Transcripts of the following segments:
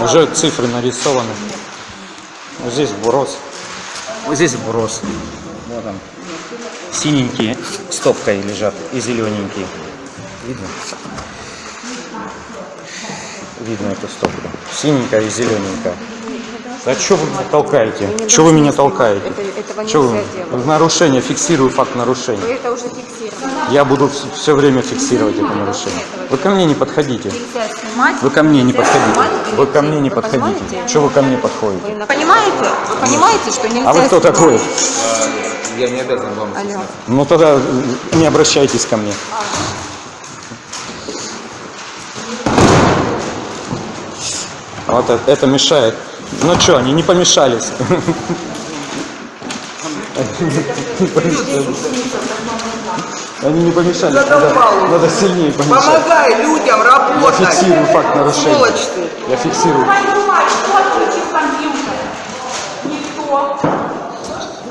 Уже цифры нарисованы. Вот здесь вброс. Вот здесь вброс. Вот он. Синенькие стопкой лежат и зелененькие. Видно? Видно эту стопку. Синенькая и зелененькая. Да что вы меня толкаете? Что вы меня толкаете? Это- этого Чё вы? нельзя делать. Нарушение, фиксирую факт Вы нарушения. это уже фиксировали. Я буду все время фиксировать это нарушение. Вы ко мне не подходите. Снимать. Вы ко мне не подходите. снимать Вы ко мне не Вы подходите. Что вы ко мне подходите? Вы понимаете? Вы понимаете, что нельзя А вы кто такой? Я не обязан вам. Алло. Ну тогда не обращайтесь ко мне. Вот это, это мешает. Ну что, они не помешались. Они не помешались. Надо, надо сильнее помешать. Помогай людям Я работать. фиксирую факт нарушения. Сволочь ты. Я фиксирую.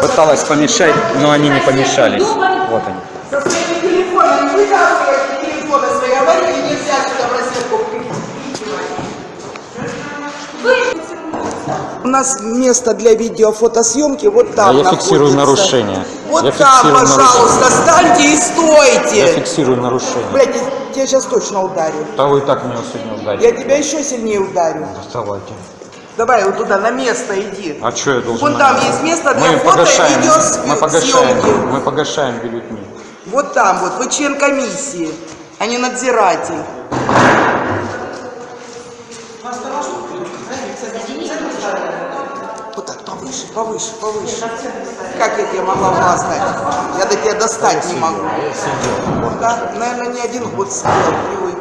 Пыталась помешать, но они не помешались. Вот они. Со своими телефонами вытаскивайте телефоны свои, У нас место для видеофотосъемки вот там А я фиксирую нарушение. Вот Я там, пожалуйста, станьте и Я стойте. фиксирую нарушение. Блять, я тебя сейчас точно ударю. Да вы и так меня сегодня Я ударили. тебя еще сильнее ударю. Доставайте. Давай вот туда, на место иди. А что я должен? Вон там есть место для мы фото и погашаем, видеосъемки. мы погашаем, мы погашаем бюллетни. Вот там вот, вы член комиссии, а не надзиратель. Вот так, повыше, повыше, повыше. Как я тебе могла глаз дать? Я до тебя достать не могу. Вот так, наверное, не один год сидел, привык.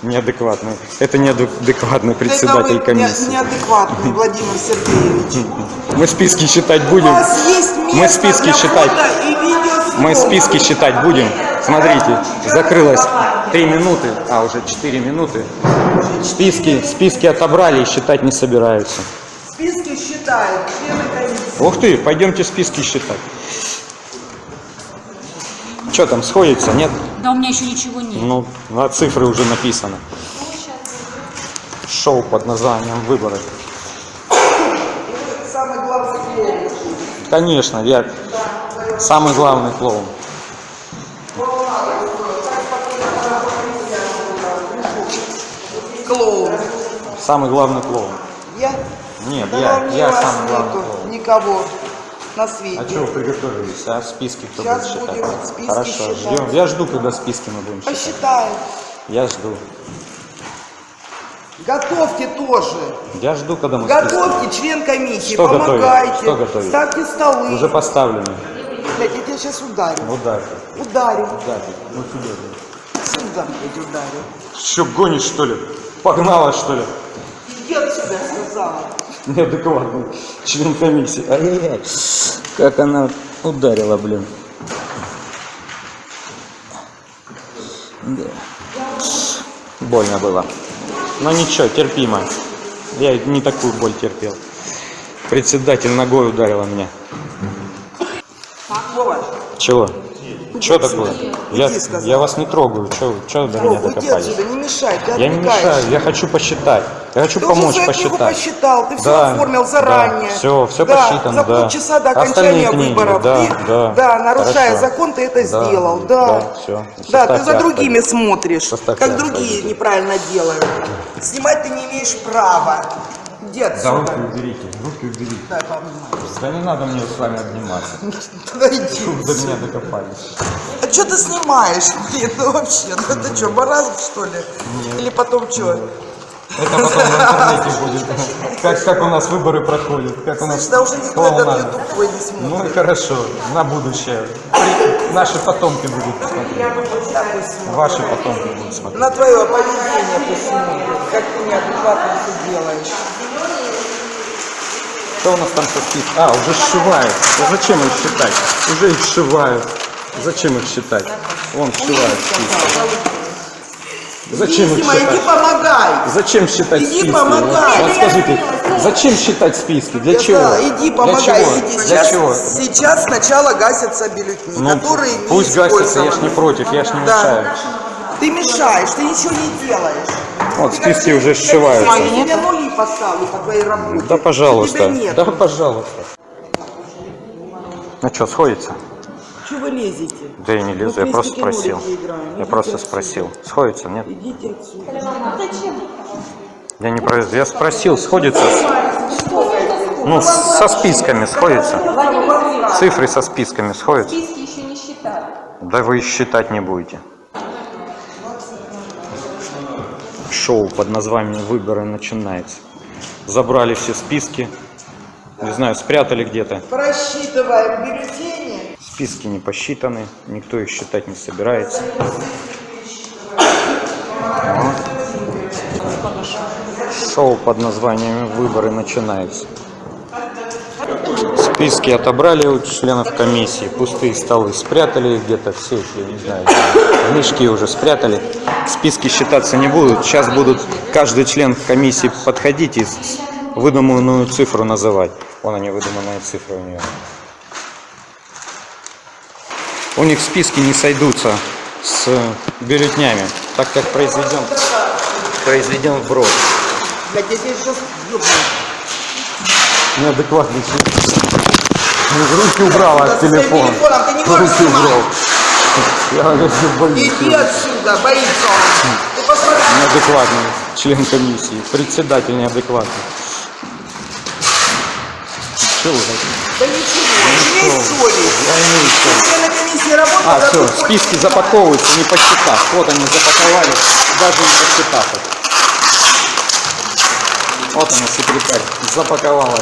Неадекватный. Это неадекватный председатель Это комиссии. не- неадекватный, Владимир Сергеевич. Мы списки считать У будем. вас есть место Мы списки для считать. и. Мы списки считать будем. Смотрите, закрылось 3 минуты, а уже 4 минуты. Списки, списки отобрали и считать не собираются. Списки считают члены комиссии. Ух ты, пойдемте списки считать. Что там, сходится, нет? Да у меня еще ничего нет. Ну, на цифры уже написано. Шоу под названием «Выборы». Самый главный клоун. Конечно, я самый главный. Клоун. Самый главный клоун. Я? Нет, Да я, я самый главный нету клоун. Никого на свете. А что вы приготовились, а? Списки кто Сейчас будет считать? будем списки Хорошо, считать. ждем. Я жду, когда списки мы будем считать. Посчитаем. Я жду. Готовьте тоже. Я жду, когда мы списки. Готовьте, член комиссии, Что готовить? помогайте. Что готовить? Ставьте столы. Уже поставлены. Блядь, я тебя сейчас ударю. Ударь. Ударю. Ударь. Ну сюда. Сюда, блядь, ударю. Что, гонишь, что ли? Погнала, что ли? Сказала. Неадекватный член комиссии. Ай-яй-яй. Как она ударила, блин. Да. Больно было. Но ничего, терпимо. Я не такую боль терпел. Председатель ногой ударила меня. Вова, Чего? Что такое? Я, я вас не трогаю. Что до меня докопались? Я не мешаю, я хочу посчитать. Я хочу Ты помочь уже посчитать. посчитал, ты все Да, оформил да, заранее. всё, всё Да, посчитано, За да. полчаса до Остальные окончания книги, выборов. да, ты, да, нарушая хорошо. закон, ты это Да, сделал. да, Да, всё. Да, ты за другими пойдите. смотришь, Составьте как другие пойдите. неправильно делают. Снимать ты не имеешь права. Да отсюда. руки уберите, руки уберите. Пообнимаю. Да не надо мне с вами обниматься. Да иди. До меня докопались. А что ты снимаешь? Блин, ну вообще, ну это что, маразм что ли? Или потом что? Это потом в интернете будет. Как, как у нас выборы проходят, как у нас Значит, да уже никто этот клоунада. ютуб твой не смотрит. Ну и хорошо, на будущее. Наши потомки будут смотреть. Ваши потомки будут смотреть. На твое поведение пусть как ты неадекватно все делаешь. Что у нас там списком? А, уже сшивают. А зачем их считать? Уже их сшивают. Зачем их считать? Вон сшивают списки. Зачем их Дима, иди считать? помогай. Зачем считать Иди списки? помогай. Вот скажите, зачем считать списки? Для Я чего? сказала, иди Для помогай, чего? иди. Для Сейчас, чего? сейчас сначала гасятся бюллетени, Ну, которые не пусть гасятся, я ж не против, я ж не Да. мешаю. Ты мешаешь, ты ничего не делаешь. Вот списки уже сшиваются. Я тебе нули поставлю по твоей работе. Да, пожалуйста. Да, пожалуйста. Ну что, сходится? Чего вы лезете? Да я не лезу, Ну, я просто спросил. Я просто отсюда. спросил. Сходится, нет? Идите отсюда. Я не про... Я спросил, сходится? с- Ну, со списками сходится. Цифры со списками сходятся. Списки еще не считали. Да вы считать не будете. Шоу под названием «Выборы» начинается. Забрали все списки. Не знаю, спрятали где-то. Просчитываем бюллетени. Списки не посчитаны, никто их считать не собирается. Шоу под названием «Выборы» начинается. Списки отобрали у членов комиссии, пустые столы спрятали где-то, все я не знаю, мешки уже спрятали. Списки считаться не будут. Сейчас будут каждый член комиссии подходить и выдуманную цифру называть. Вон они, выдуманные цифры у нее. У них списки не сойдутся с бюллетнями, так как произведен, произведен вброс. Неадекватный человек. Руки убрал от телефона. можешь Руки убрал. Я говорю, боюсь. Иди отсюда, боится он. Неадекватный член комиссии. Председатель неадекватный. Чего вы? Да ничего, имей совесть. Я имею совесть. Все на комиссии работают, А, все, списки запаковываются, не посчитав. Вот они запаковали, даже не посчитав их. Вот она, секретарь, запаковала.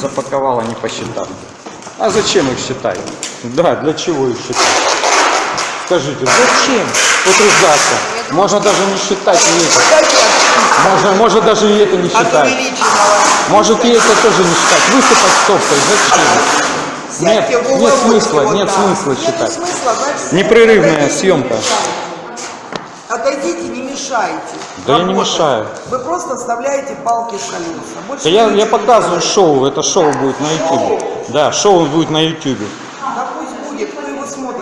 Запаковала, не посчитав. А зачем их считать? Да, для чего их считать? Скажите, зачем утруждаться? Можно даже не считать это. Можно, можно даже и это не считать. Может и это тоже не считать. Высыпать стопкой. Зачем? Нет, нет смысла, нет смысла считать. Непрерывная съемка. Отойдите, не мешайте. Да я не мешаю. Вы просто вставляете палки в колеса. Да я, я показываю шоу, это шоу будет на ютубе. Да, шоу будет на ютубе. Да пусть будет, кто его смотрит, YouTube.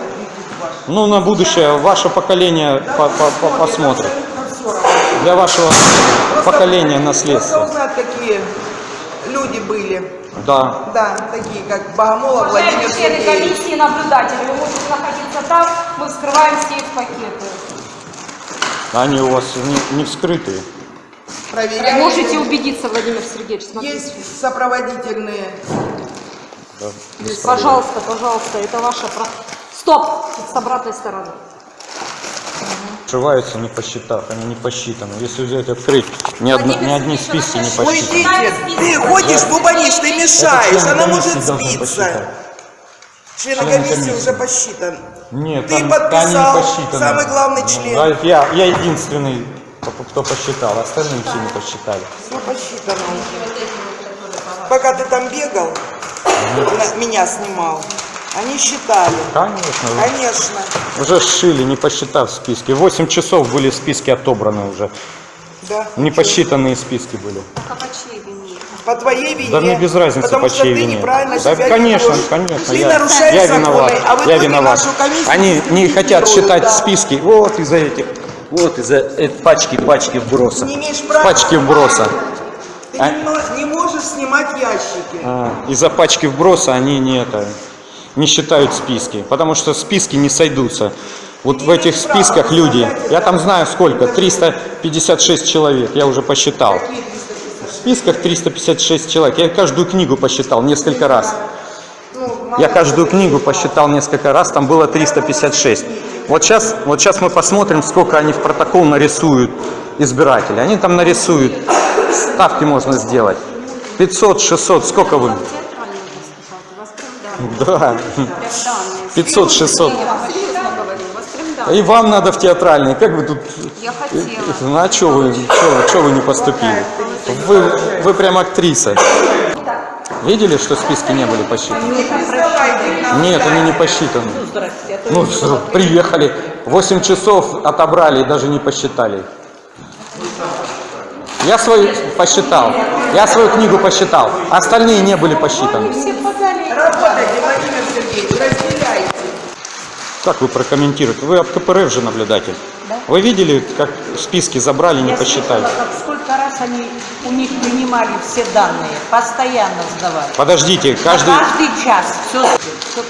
Ну, на будущее ваше поколение Да по- по- по- смотрит, посмотрит. Для вашего поколения узнать, какие люди были. Да. Да, такие как Богомолов Владимир члены Сергеевич. комиссии наблюдатели, вы можете находиться там, мы вскрываем сейф-пакеты. Они у вас не, не вскрытые. Проверяем. Можете убедиться, Владимир Сергеевич, смотрите. Есть сопроводительные. Пожалуйста, пожалуйста, это ваша... про- Стоп! С обратной стороны. Сшиваются не посчитав, они не посчитаны. Если взять открыть, ни, одно- ни одни списки не посчитаны. Ты ходишь, бубанишь, ты мешаешь, она может сбиться. Член Члены комиссии уже посчитан. Нет, Ты там, подписал, они не посчитаны. самый главный Ну, член. да, я, я единственный, кто, кто посчитал, остальные все не посчитали. Все посчитано уже. Пока ты там бегал, меня снимал, они считали. Конечно, Конечно. уже сшили, не посчитав списки. 8 часов были списки отобраны уже. Да. Не посчитанные списки были. По твоей вине. Да мне без разницы, потому по что чьей ты вине. неправильно Да, себя конечно, ведешь. конечно. Ты я, нарушаешь я законы, виноват. а в я виноват. нашу комиссию Они не хотят дискредитируют, считать да. списки. Вот из-за этих. Вот из-за э, пачки, пачки вброса. Не имеешь права. Пачки вброса. Ты А- не можешь снимать ящики. А, из-за пачки вброса они не это не считают списки, потому что списки не сойдутся. Вот в этих списках люди, я там знаю сколько, 356 человек, я уже посчитал. В списках 356 человек, я каждую книгу посчитал несколько раз. Я каждую книгу посчитал несколько раз, там было 356. Вот сейчас, вот сейчас мы посмотрим, сколько они в протокол нарисуют избиратели. Они там нарисуют, ставки можно сделать. 500, 600, сколько вы? Да. 500, 600. И вам надо в театральный. Как вы тут... Я хотела. Ну а что вы, чё, чё вы не поступили? Вы, вы прям актриса. Видели, что списки не были посчитаны? Нет, они не посчитаны. Ну, что, приехали, 8 часов отобрали и даже не посчитали. Я свою посчитал. Я свою книгу посчитал. Остальные не были посчитаны. Работайте, Владимир Сергеевич, разделите Как вы прокомментируете? Вы от КПРФ же наблюдатель. Вы видели, как списки забрали, не Я посчитали? слышала, как сколько раз они у них принимали все данные, постоянно сдавали. Подождите, каждый... Каждый час. Все,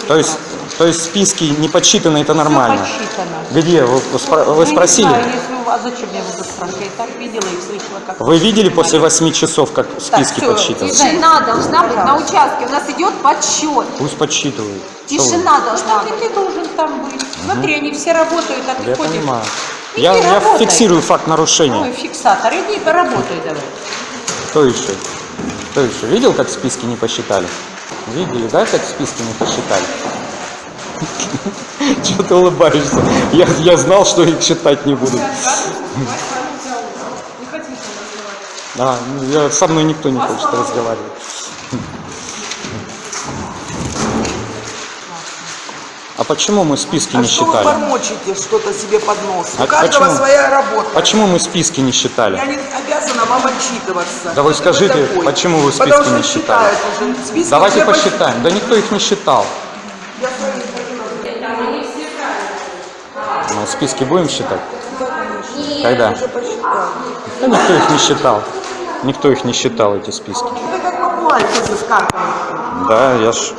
То есть, то есть списки не подсчитаны, это нормально? подсчитано. Где? Вы, вы спро- вы Ну, не спросили? знаю, вас, зачем я буду спрашивать? Я так видела и слышала, как... Вы видели после 8 часов, как списки всё, подсчитаны? Тишина должна быть на участке. У нас идет подсчет. Пусть подсчитывают. Тишина должна быть. ты должен там быть? Смотри, они все работают, а ты Я ходишь. понимаю. Иди Я, я работай. фиксирую факт Ой, нарушения. фиксатор, иди поработай давай. Кто еще? Кто еще? Видел, как списки не посчитали? Видели, да, как списки не посчитали? Чего ты улыбаешься? Я, я знал, что их считать не будут. Да, ну, я, со мной никто не хочет разговаривать. А почему мы списки А не что вы считали? бормочете что-то себе под нос? А У каждого почему? своя работа. Почему мы списки не считали? Я не обязана вам отчитываться. Да вы скажите, такой? почему вы списки Потому не считали? уже. Списки Давайте посчитаем. Да никто их не считал. Я свои Ну, списки будем считать? Когда? уже. Да никто их не считал. Никто их не считал, эти списки. Это как бумаге с картой. Да, я ж